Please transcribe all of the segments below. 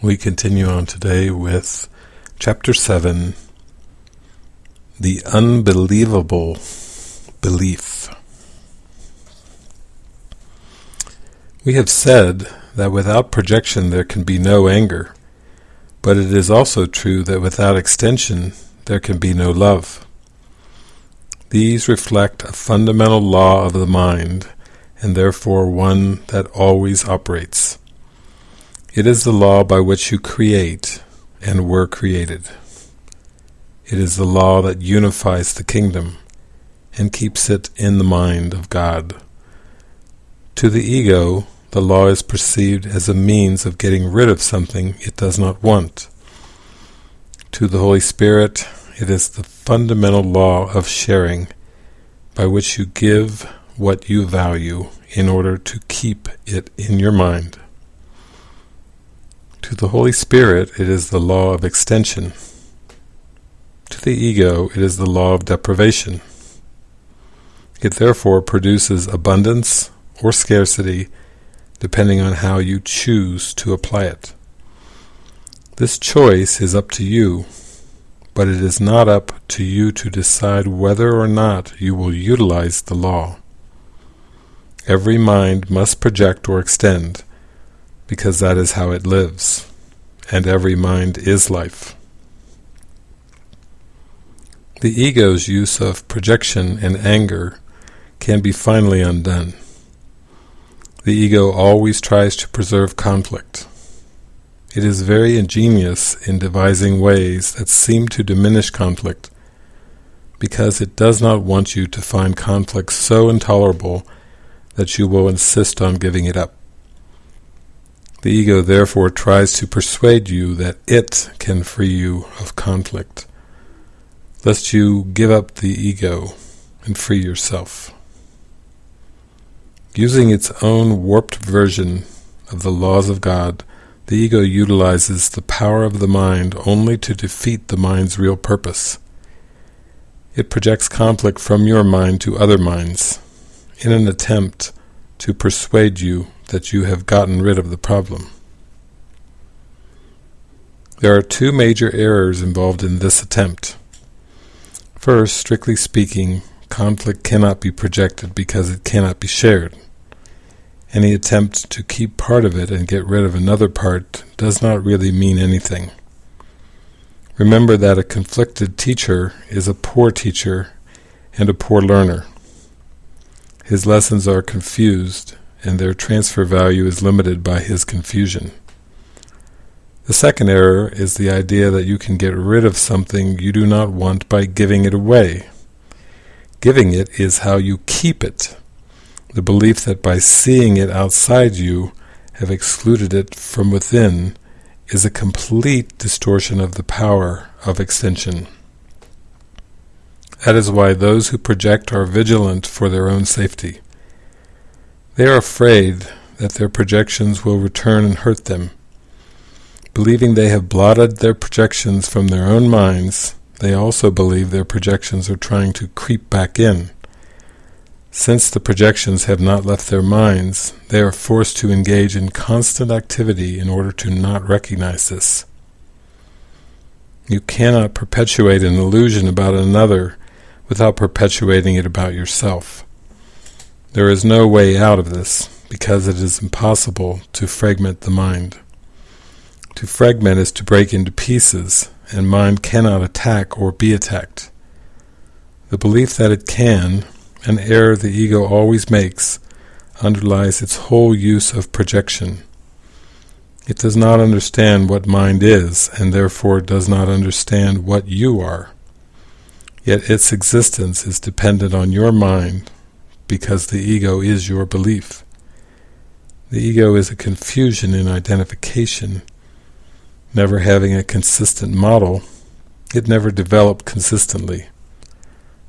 We continue on today with Chapter 7 The Unbelievable Belief. We have said that without projection there can be no anger, but it is also true that without extension there can be no love. These reflect a fundamental law of the mind, and therefore one that always operates. It is the law by which you create and were created. It is the law that unifies the kingdom and keeps it in the mind of God. To the ego, the law is perceived as a means of getting rid of something it does not want. To the Holy Spirit, it is the fundamental law of sharing, by which you give what you value in order to keep it in your mind. To the Holy Spirit it is the law of extension. To the ego it is the law of deprivation. It therefore produces abundance or scarcity depending on how you choose to apply it. This choice is up to you, but it is not up to you to decide whether or not you will utilize the law. Every mind must project or extend, because that is how it lives, and every mind is life. The ego's use of projection and anger can be finally undone. The ego always tries to preserve conflict. It is very ingenious in devising ways that seem to diminish conflict, because it does not want you to find conflict so intolerable that you will insist on giving it up. The ego therefore tries to persuade you that it can free you of conflict, lest you give up the ego and free yourself. Using its own warped version of the laws of God, the ego utilizes the power of the mind only to defeat the mind's real purpose. It projects conflict from your mind to other minds, in an attempt to persuade you that you have gotten rid of the problem. There are two major errors involved in this attempt. First, strictly speaking, conflict cannot be projected because it cannot be shared. Any attempt to keep part of it and get rid of another part does not really mean anything. Remember that a conflicted teacher is a poor teacher and a poor learner. His lessons are confused and their transfer value is limited by his confusion. The second error is the idea that you can get rid of something you do not want by giving it away. Giving it is how you keep it. The belief that by seeing it outside you have excluded it from within is a complete distortion of the power of extension. That is why those who project are vigilant for their own safety. They are afraid that their projections will return and hurt them. Believing they have blotted their projections from their own minds, they also believe their projections are trying to creep back in. Since the projections have not left their minds, they are forced to engage in constant activity in order to not recognize this. You cannot perpetuate an illusion about another without perpetuating it about yourself. There is no way out of this, because it is impossible to fragment the mind. To fragment is to break into pieces, and mind cannot attack or be attacked. The belief that it can, an error the ego always makes, underlies its whole use of projection. It does not understand what mind is, and therefore does not understand what you are. Yet its existence is dependent on your mind, because the ego is your belief. The ego is a confusion in identification. Never having a consistent model, it never developed consistently.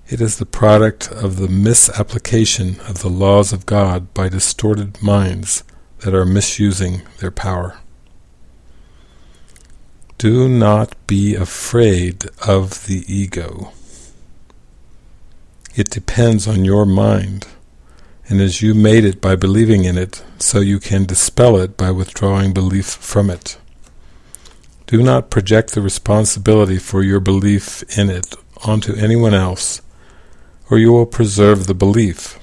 It is the product of the misapplication of the laws of God by distorted minds that are misusing their power. Do not be afraid of the ego. It depends on your mind, and as you made it by believing in it, so you can dispel it by withdrawing belief from it. Do not project the responsibility for your belief in it onto anyone else, or you will preserve the belief.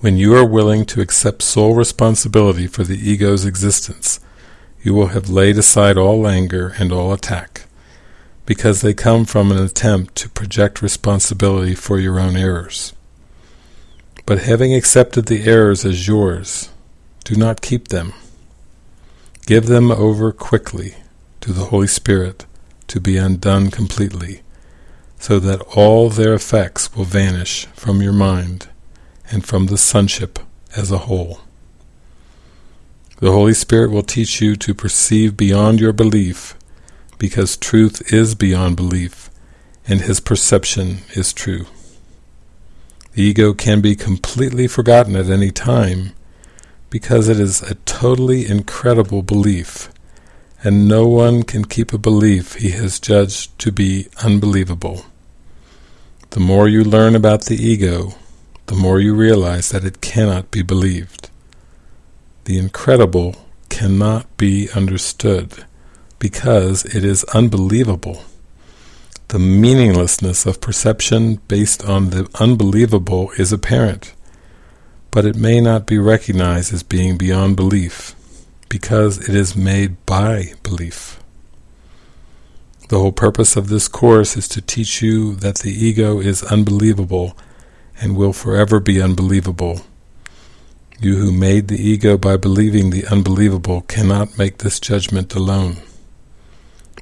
When you are willing to accept sole responsibility for the ego's existence, you will have laid aside all anger and all attack, because they come from an attempt to project responsibility for your own errors. But having accepted the errors as yours, do not keep them. Give them over quickly to the Holy Spirit to be undone completely, so that all their effects will vanish from your mind and from the sonship as a whole. The Holy Spirit will teach you to perceive beyond your belief, because truth is beyond belief, and his perception is true. The ego can be completely forgotten at any time, because it is a totally incredible belief, and no one can keep a belief he has judged to be unbelievable. The more you learn about the ego, the more you realize that it cannot be believed. The incredible cannot be understood because it is unbelievable. The meaninglessness of perception based on the unbelievable is apparent, but it may not be recognized as being beyond belief because it is made by belief. The whole purpose of this course is to teach you that the ego is unbelievable and will forever be unbelievable. You who made the ego by believing the unbelievable cannot make this judgment alone.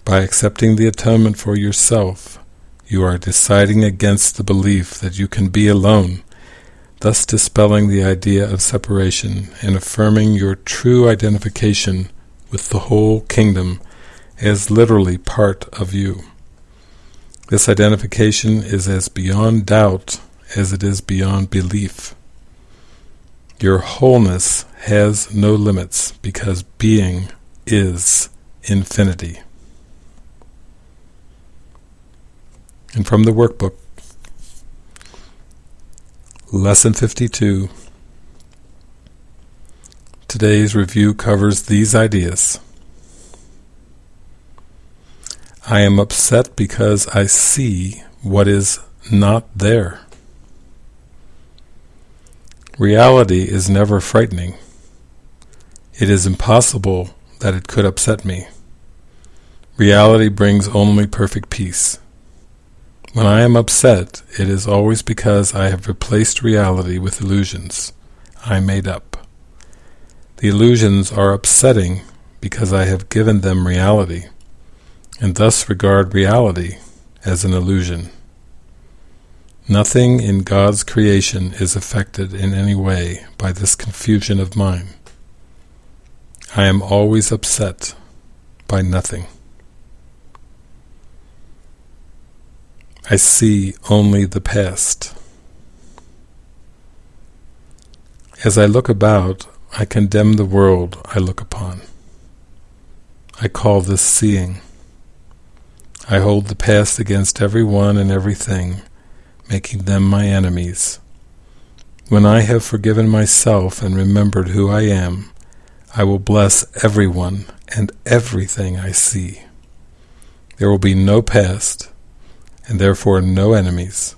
By accepting the atonement for yourself, you are deciding against the belief that you can be alone, thus dispelling the idea of separation and affirming your true identification with the whole kingdom as literally part of you. This identification is as beyond doubt as it is beyond belief. Your wholeness has no limits because being is infinity. And from the workbook, Lesson 52, today's review covers these ideas. I am upset because I see what is not there. Reality is never frightening. It is impossible that it could upset me. Reality brings only perfect peace. When I am upset, it is always because I have replaced reality with illusions I made up. The illusions are upsetting because I have given them reality, and thus regard reality as an illusion. Nothing in God's creation is affected in any way by this confusion of mine. I am always upset by nothing. I see only the past. As I look about, I condemn the world I look upon. I call this seeing. I hold the past against everyone and everything making them my enemies. When I have forgiven myself and remembered who I am, I will bless everyone and everything I see. There will be no past, and therefore no enemies,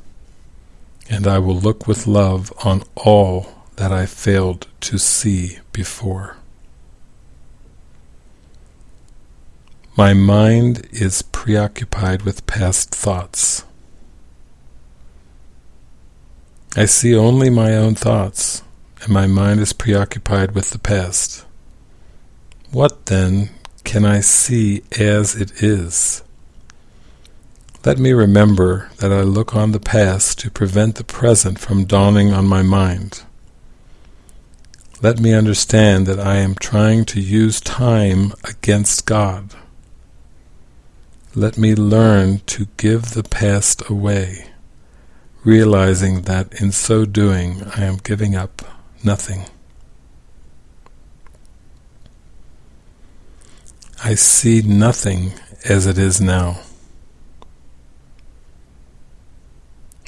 and I will look with love on all that I failed to see before. My mind is preoccupied with past thoughts. I see only my own thoughts, and my mind is preoccupied with the past. What, then, can I see as it is? Let me remember that I look on the past to prevent the present from dawning on my mind. Let me understand that I am trying to use time against God. Let me learn to give the past away realizing that in so doing I am giving up nothing. I see nothing as it is now.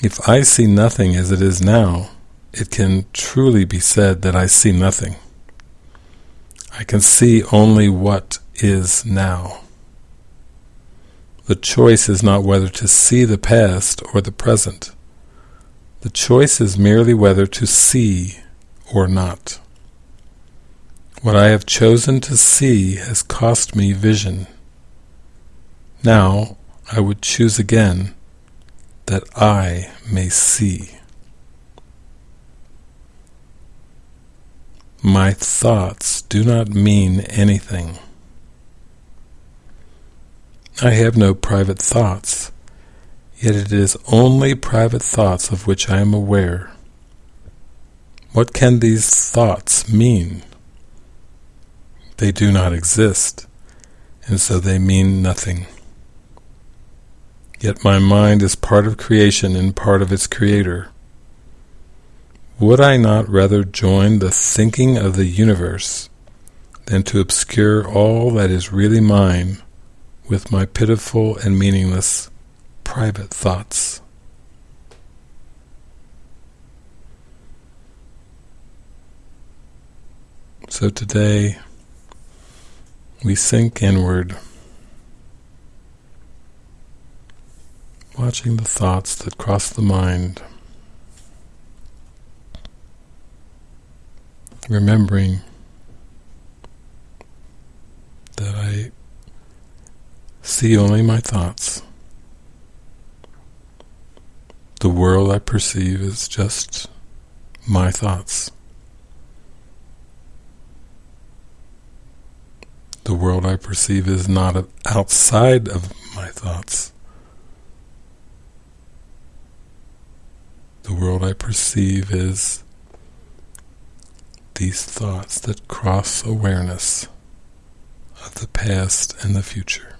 If I see nothing as it is now, it can truly be said that I see nothing. I can see only what is now. The choice is not whether to see the past or the present. The choice is merely whether to see or not. What I have chosen to see has cost me vision. Now I would choose again that I may see. My thoughts do not mean anything. I have no private thoughts, yet it is only private thoughts of which I am aware. What can these thoughts mean? They do not exist, and so they mean nothing. Yet my mind is part of creation and part of its creator. Would I not rather join the thinking of the universe than to obscure all that is really mine with my pitiful and meaningless private thoughts. So today we sink inward, watching the thoughts that cross the mind, remembering that I see only my thoughts. The world I perceive is just my thoughts. The world I perceive is not outside of my thoughts. The world I perceive is these thoughts that cross awareness of the past and the future.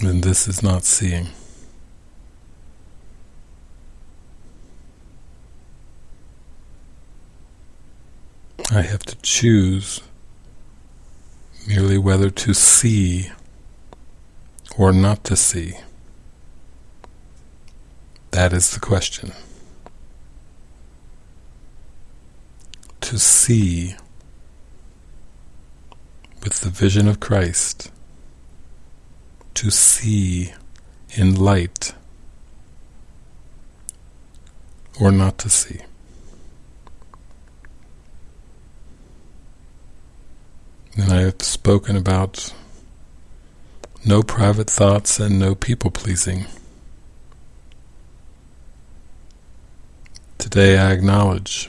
then this is not seeing. I have to choose merely whether to see or not to see. That is the question. To see with the vision of Christ to see in light or not to see. And I have spoken about no private thoughts and no people pleasing. Today I acknowledge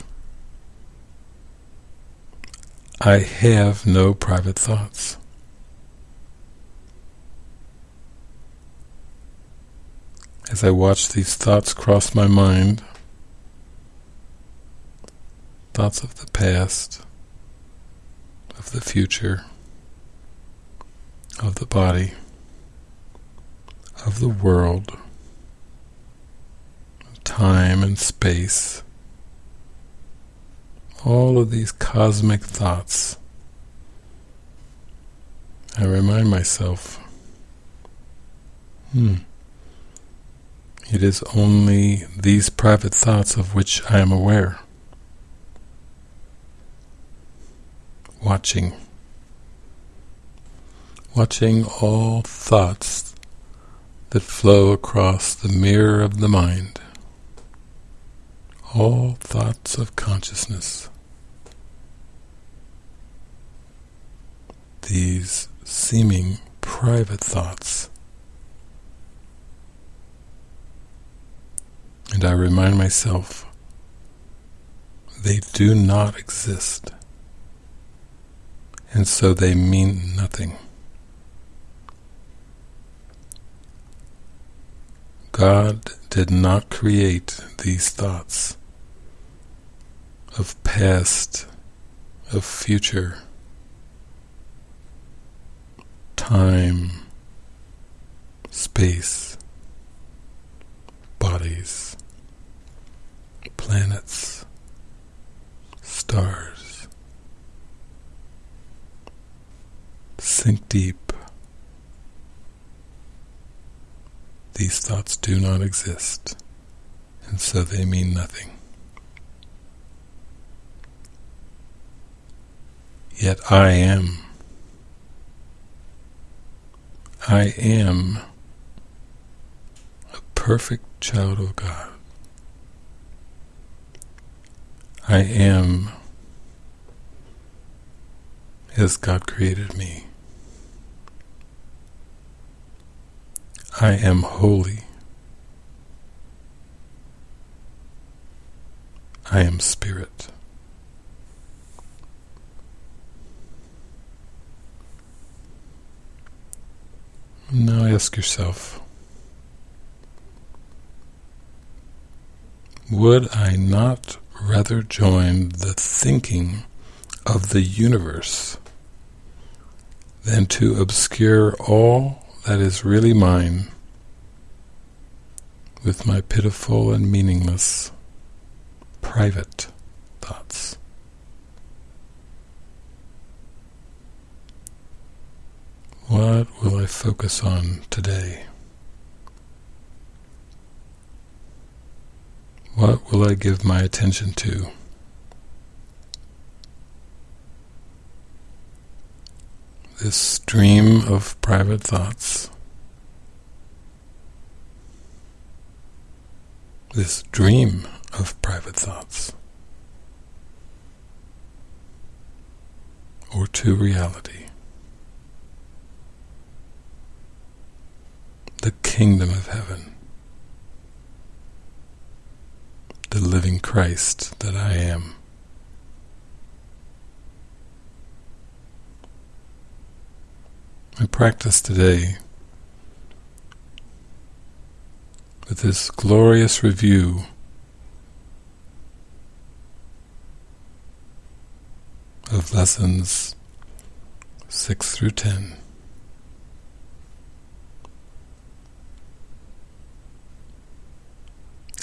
I have no private thoughts. as I watch these thoughts cross my mind, thoughts of the past, of the future, of the body, of the world, time and space, all of these cosmic thoughts, I remind myself, hmm, it is only these private thoughts of which I am aware. Watching. Watching all thoughts that flow across the mirror of the mind. All thoughts of consciousness. These seeming private thoughts And I remind myself, they do not exist. And so they mean nothing. God did not create these thoughts of past, of future, time, space, bodies planets, stars. Sink deep. These thoughts do not exist, and so they mean nothing. Yet I am. I am a perfect child of God. I am as God created me. I am holy. I am spirit. Now ask yourself, would I not rather join the thinking of the universe than to obscure all that is really mine with my pitiful and meaningless private thoughts? What I focus on today? What will I give my attention to? This stream of private thoughts, this dream of private thoughts, or to reality. The kingdom of heaven, the living Christ that I am. I practice today with this glorious review of lessons 6 through 10.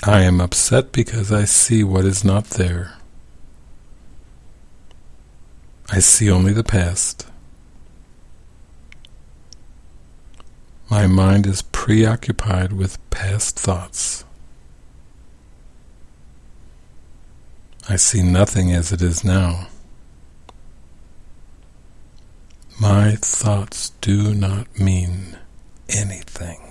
I am upset because I see what is not there. I see only the past. My mind is preoccupied with past thoughts. I see nothing as it is now. My thoughts do not mean anything.